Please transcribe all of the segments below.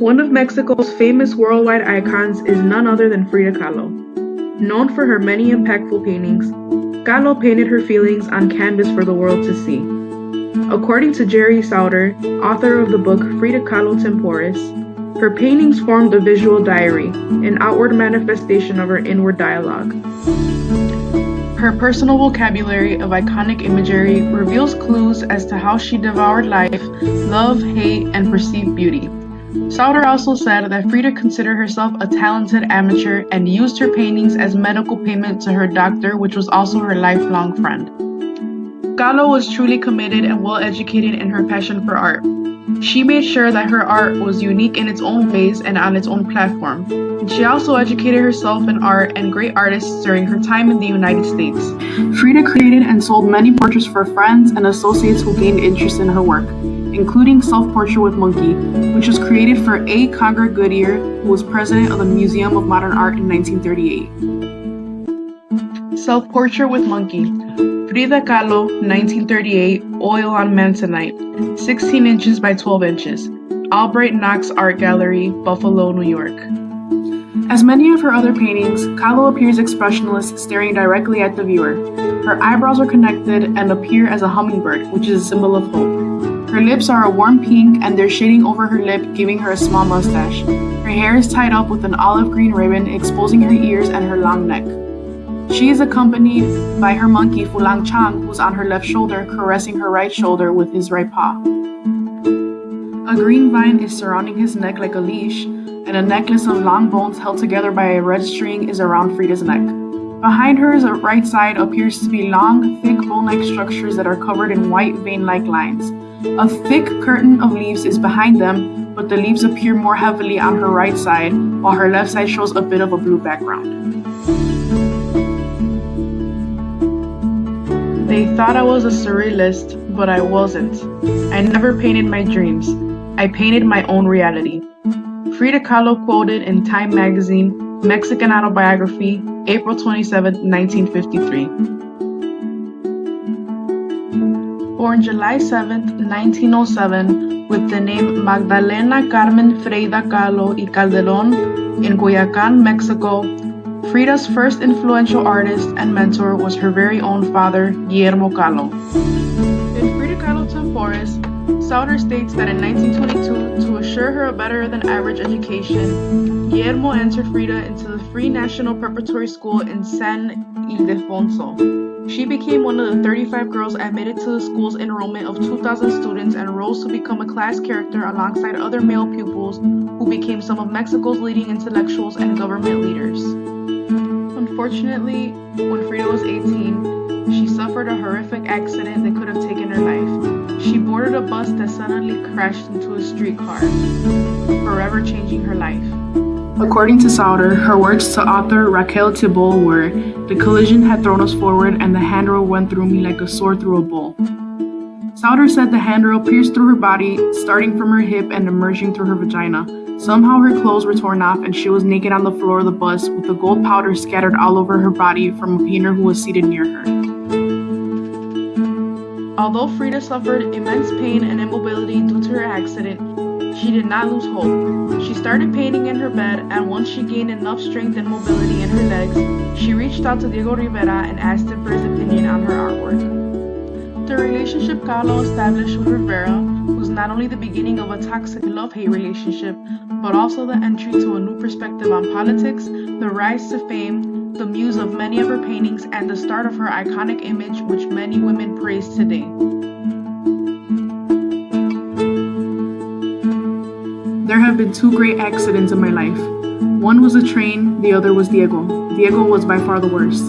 One of Mexico's famous worldwide icons is none other than Frida Kahlo. Known for her many impactful paintings, Kahlo painted her feelings on canvas for the world to see. According to Gerry Souter, author of the book Frida Kahlo Temporis, her paintings formed a visual diary, an outward manifestation of her inward dialogue. Her personal vocabulary of iconic imagery reveals clues as to how she devoured life, love, hate, and perceived beauty. Souter also said that Frida considered herself a talented amateur and used her paintings as medical payment to her doctor, which was also her lifelong friend. Kahlo was truly committed and well educated in her passion for art. She made sure that her art was unique in its own ways and on its own platform. She also educated herself in art and great artists during her time in the United States. Frida created and sold many portraits for friends and associates who gained interest in her work, including Self Portrait with Monkey, which was created for A. Conger Goodyear, who was president of the Museum of Modern Art in 1938. Self Portrait with Monkey Frida Kahlo, 1938, oil on Masonite, 16 inches by 12 inches. Albright Knox Art Gallery, Buffalo, New York. As many of her other paintings, Kahlo appears expressionless, staring directly at the viewer. Her eyebrows are connected and appear as a hummingbird, which is a symbol of hope. Her lips are a warm pink and they're shading over her lip, giving her a small mustache. Her hair is tied up with an olive green ribbon, exposing her ears and her long neck. She is accompanied by her monkey Fulang Chang, who's on her left shoulder, caressing her right shoulder with his right paw. A green vine is surrounding his neck like a leash, and a necklace of long bones held together by a red string is around Frida's neck. Behind her, right side appears to be long, thick bone-like structures that are covered in white vein-like lines. A thick curtain of leaves is behind them, but the leaves appear more heavily on her right side, while her left side shows a bit of a blue background. They thought I was a surrealist, but I wasn't. I never painted my dreams. I painted my own reality. Frida Kahlo quoted in Time magazine, Mexican Autobiography, April 27, 1953. Born July 7, 1907, with the name Magdalena Carmen Frida Kahlo y Calderon in Coyoacan, Mexico, Frida's first influential artist and mentor was her very own father, Guillermo Kahlo. In Frida Kahlo Temporis, Souter states that in 1922, to assure her a better than average education, Guillermo entered Frida into the Free National Preparatory School in San Ildefonso. She became one of the 35 girls admitted to the school's enrollment of 2,000 students and rose to become a class character alongside other male pupils who became some of Mexico's leading intellectuals and government leaders. Unfortunately, when Frida was 18, she suffered a horrific accident that could have taken her life. She boarded a bus that suddenly crashed into a streetcar, forever changing her life. According to Souter, her words to author Raquel Tibol were, The collision had thrown us forward and the handrail went through me like a sword through a bull. Souter said the handrail pierced through her body, starting from her hip and emerging through her vagina. Somehow her clothes were torn off and she was naked on the floor of the bus with the gold powder scattered all over her body from a painter who was seated near her. Although Frida suffered immense pain and immobility due to her accident, she did not lose hope. She started painting in her bed, and once she gained enough strength and mobility in her legs, she reached out to Diego Rivera and asked him for his opinion on her artwork. The relationship Kahlo established with Rivera was not only the beginning of a toxic love-hate relationship, but also the entry to a new perspective on politics, the rise to fame, the muse of many of her paintings, and the start of her iconic image which many women praise today. There have been two great accidents in my life. One was a train, the other was Diego. Diego was by far the worst.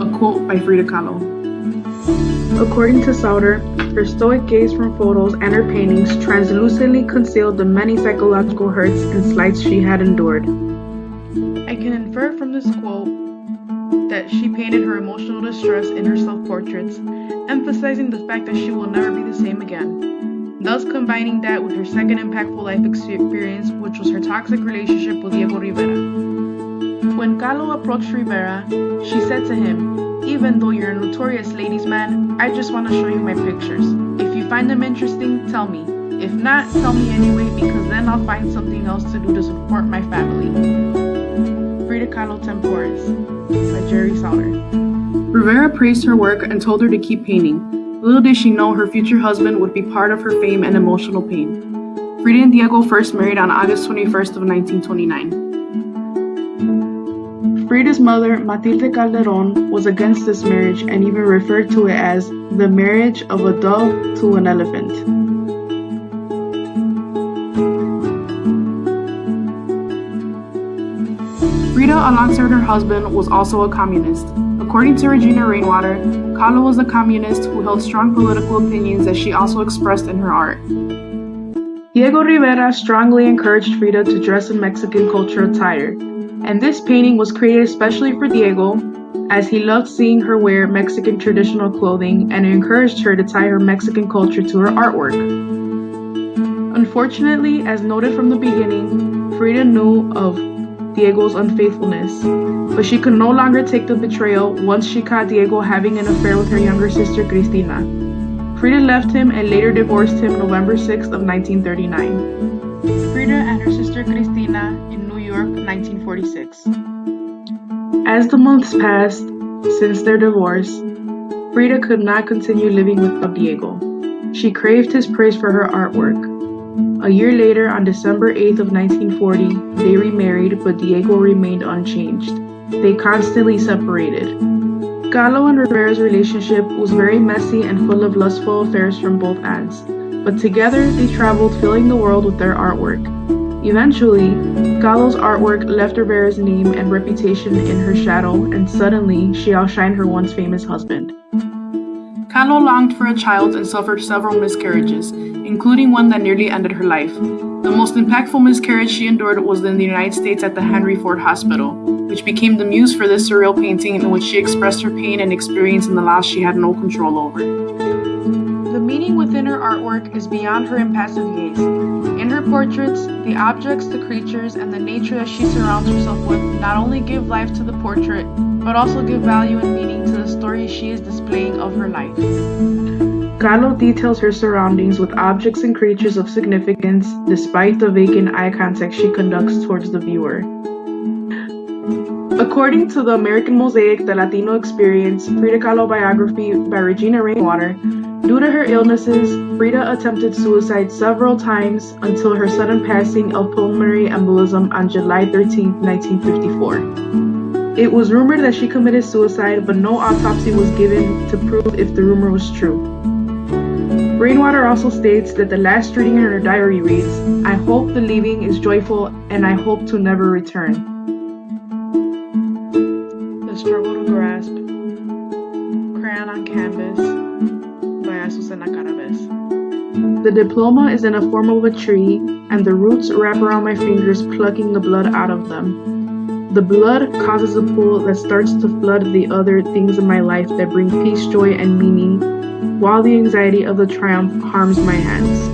A quote by Frida Kahlo. According to Souter, her stoic gaze from photos and her paintings translucently concealed the many psychological hurts and slights she had endured. I can infer from this quote that she painted her emotional distress in her self-portraits, emphasizing the fact that she will never be the same again, thus combining that with her second impactful life experience, which was her toxic relationship with Diego Rivera. When Kahlo approached Rivera, she said to him, Even though you're a notorious ladies' man, I just want to show you my pictures. If you find them interesting, tell me. If not, tell me anyway because then I'll find something else to do to support my family. Frida Kahlo Temporis by Gerry Souter. Rivera praised her work and told her to keep painting. Little did she know her future husband would be part of her fame and emotional pain. Frida and Diego first married on August 21st of 1929. Frida's mother, Matilde Calderon, was against this marriage and even referred to it as the marriage of a dove to an elephant. Frida, alongside her husband, was also a communist. According to Regina Rainwater, Kahlo was a communist who held strong political opinions that she also expressed in her art. Diego Rivera strongly encouraged Frida to dress in Mexican culture attire, and this painting was created especially for Diego, as he loved seeing her wear Mexican traditional clothing and encouraged her to tie her Mexican culture to her artwork. Unfortunately, as noted from the beginning, Frida knew of Diego's unfaithfulness, but she could no longer take the betrayal once she caught Diego having an affair with her younger sister Cristina. Frida left him and later divorced him November 6 of 1939. Frida and her sister Cristina in New York, 1946. As the months passed since their divorce, Frida could not continue living without Diego. She craved his praise for her artwork. A year later, on December 8th of 1940, they remarried, but Diego remained unchanged. They constantly separated. Kahlo and Rivera's relationship was very messy and full of lustful affairs from both ends, but together they traveled filling the world with their artwork. Eventually, Kahlo's artwork left Rivera's name and reputation in her shadow, and suddenly she outshined her once famous husband. Kahlo longed for a child and suffered several miscarriages, including one that nearly ended her life. The most impactful miscarriage she endured was in the United States at the Henry Ford Hospital, which became the muse for this surreal painting in which she expressed her pain and experience in the loss she had no control over. Meaning within her artwork is beyond her impassive gaze. In her portraits, the objects, the creatures, and the nature that she surrounds herself with not only give life to the portrait, but also give value and meaning to the story she is displaying of her life. Kahlo details her surroundings with objects and creatures of significance despite the vacant eye contact she conducts towards the viewer. According to the American Mosaic The Latino Experience Frida Kahlo biography by Regina Rainwater, due to her illnesses, Frida attempted suicide several times until her sudden passing of pulmonary embolism on July 13, 1954. It was rumored that she committed suicide, but no autopsy was given to prove if the rumor was true. Rainwater also states that the last reading in her diary reads, I hope the leaving is joyful and I hope to never return. The Struggle to Grasp, Crayon on Canvas The diploma is in the form of a tree and the roots wrap around my fingers plucking the blood out of them. The blood causes a pool that starts to flood the other things in my life that bring peace, joy, and meaning while the anxiety of the triumph harms my hands.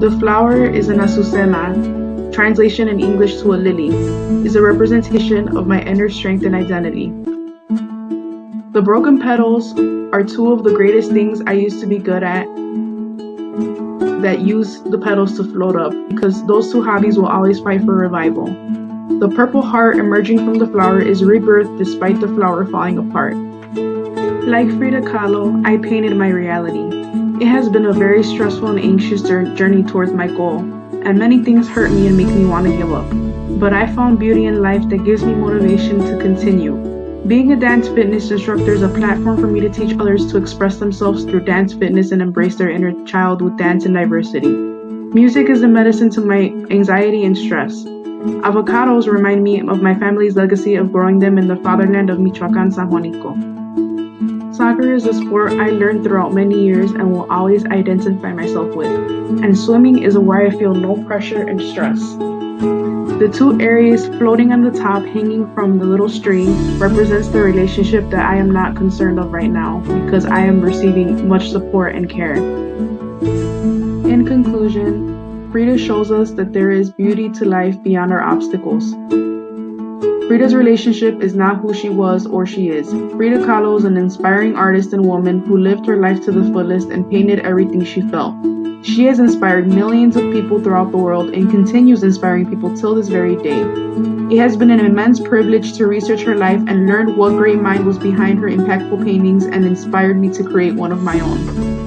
The flower is an azucena, translation in English to a lily, is a representation of my inner strength and identity. The broken petals are two of the greatest things I used to be good at that use the petals to float up because those two hobbies will always fight for revival. The purple heart emerging from the flower is rebirth despite the flower falling apart. Like Frida Kahlo, I painted my reality. It has been a very stressful and anxious journey towards my goal, and many things hurt me and make me want to give up. But I found beauty in life that gives me motivation to continue. Being a dance fitness instructor is a platform for me to teach others to express themselves through dance fitness and embrace their inner child with dance and diversity. Music is a medicine to my anxiety and stress. Avocados remind me of my family's legacy of growing them in the fatherland of Michoacan San Juanico. Soccer is a sport I learned throughout many years and will always identify myself with, and swimming is where I feel no pressure and stress. The two areas floating on the top hanging from the little string represents the relationship that I am not concerned of right now because I am receiving much support and care. In conclusion, Frida shows us that there is beauty to life beyond our obstacles. Frida's relationship is not who she was or she is. Frida Kahlo is an inspiring artist and woman who lived her life to the fullest and painted everything she felt. She has inspired millions of people throughout the world and continues inspiring people till this very day. It has been an immense privilege to research her life and learn what great mind was behind her impactful paintings and inspired me to create one of my own.